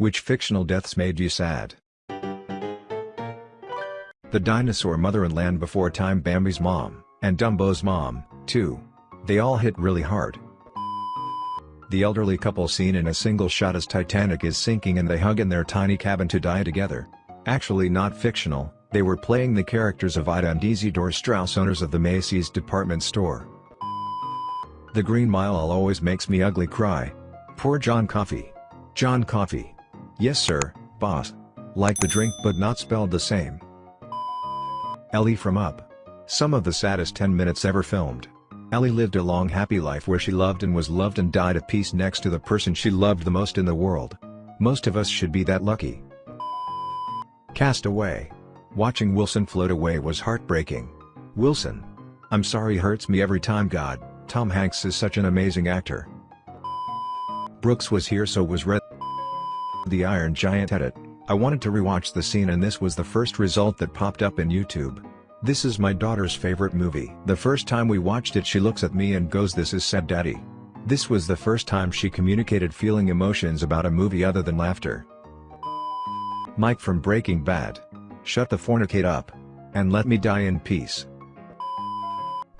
Which fictional deaths made you sad? The dinosaur mother in Land Before Time Bambi's mom, and Dumbo's mom, too. They all hit really hard. The elderly couple seen in a single shot as Titanic is sinking and they hug in their tiny cabin to die together. Actually not fictional, they were playing the characters of Ida and Isidore Straus owners of the Macy's department store. The Green Mile always makes me ugly cry. Poor John Coffey. John Coffey. Yes sir, boss. Like the drink but not spelled the same. Ellie from Up. Some of the saddest 10 minutes ever filmed. Ellie lived a long happy life where she loved and was loved and died at peace next to the person she loved the most in the world. Most of us should be that lucky. Cast Away. Watching Wilson float away was heartbreaking. Wilson. I'm sorry hurts me every time God, Tom Hanks is such an amazing actor. Brooks was here so was Red the Iron Giant edit, I wanted to rewatch the scene and this was the first result that popped up in YouTube. This is my daughter's favorite movie. The first time we watched it she looks at me and goes this is sad daddy. This was the first time she communicated feeling emotions about a movie other than laughter. Mike from Breaking Bad. Shut the fornicate up. And let me die in peace.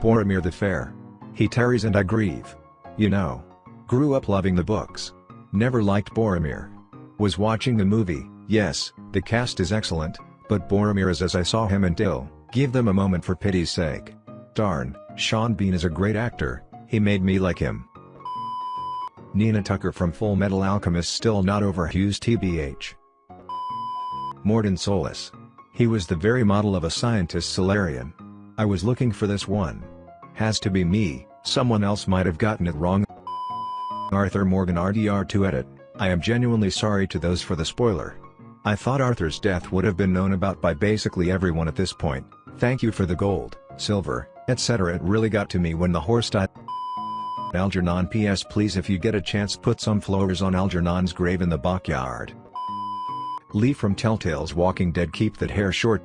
Boromir the Fair. He tarries and I grieve. You know. Grew up loving the books. Never liked Boromir. Was watching the movie, yes, the cast is excellent, but Boromir is as I saw him and Dill, give them a moment for pity's sake. Darn, Sean Bean is a great actor, he made me like him. Nina Tucker from Full Metal Alchemist still not over Hughes TBH. Mordin Solus. He was the very model of a scientist Salarian. I was looking for this one. Has to be me, someone else might have gotten it wrong. Arthur Morgan RDR2 edit. I am genuinely sorry to those for the spoiler. I thought Arthur's death would have been known about by basically everyone at this point, thank you for the gold, silver, etc. It really got to me when the horse died. Algernon PS please if you get a chance put some flowers on Algernon's grave in the backyard. Lee from Telltale's Walking Dead keep that hair short.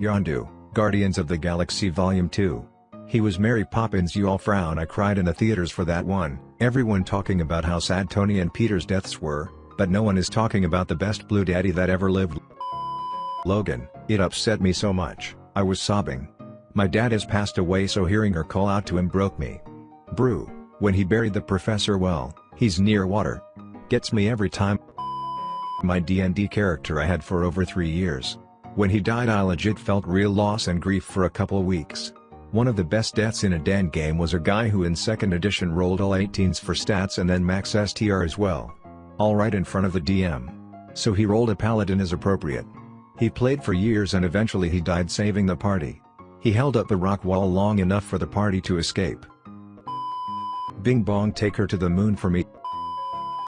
Yondu, Guardians of the Galaxy Volume 2. He was Mary Poppins you all frown I cried in the theaters for that one, everyone talking about how sad Tony and Peter's deaths were, but no one is talking about the best blue daddy that ever lived. Logan, it upset me so much, I was sobbing. My dad has passed away so hearing her call out to him broke me. Brew, when he buried the professor well, he's near water. Gets me every time. My D&D character I had for over 3 years. When he died I legit felt real loss and grief for a couple weeks. One of the best deaths in a Dan game was a guy who in 2nd edition rolled all 18s for stats and then max STR as well. All right in front of the DM. So he rolled a paladin as appropriate. He played for years and eventually he died saving the party. He held up the rock wall long enough for the party to escape. Bing Bong take her to the moon for me.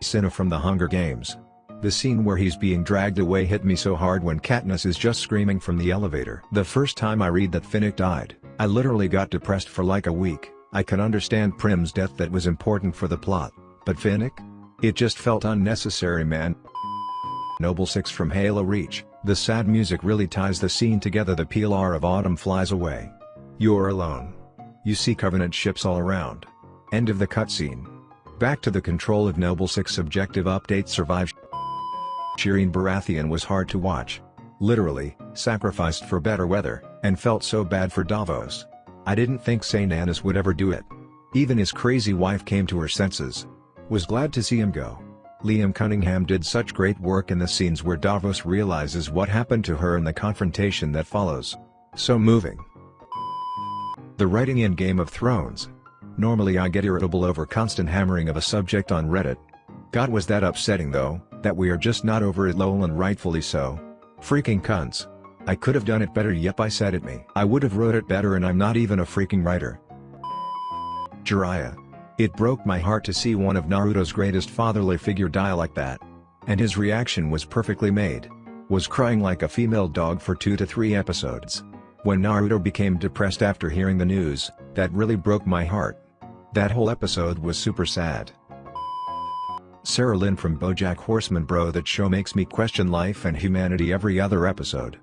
Cinna from the Hunger Games. The scene where he's being dragged away hit me so hard when Katniss is just screaming from the elevator. The first time I read that Finnick died, I literally got depressed for like a week, I can understand Prim's death that was important for the plot, but Finnick? It just felt unnecessary man. Noble 6 from Halo Reach, the sad music really ties the scene together the Pillar of Autumn flies away. You're alone. You see Covenant ships all around. End of the cutscene. Back to the control of Noble 6 subjective update survive Shireen Baratheon was hard to watch. Literally, sacrificed for better weather, and felt so bad for Davos. I didn't think Stannis would ever do it. Even his crazy wife came to her senses. Was glad to see him go. Liam Cunningham did such great work in the scenes where Davos realizes what happened to her and the confrontation that follows. So moving. The writing in Game of Thrones. Normally I get irritable over constant hammering of a subject on Reddit. God was that upsetting though, that we are just not over it lol and rightfully so. Freaking cunts. I could have done it better yep I said it me. I would have wrote it better and I'm not even a freaking writer. Jiraiya. It broke my heart to see one of Naruto's greatest fatherly figure die like that. And his reaction was perfectly made. Was crying like a female dog for 2 to 3 episodes. When Naruto became depressed after hearing the news, that really broke my heart. That whole episode was super sad. Sarah Lynn from BoJack Horseman Bro that show makes me question life and humanity every other episode.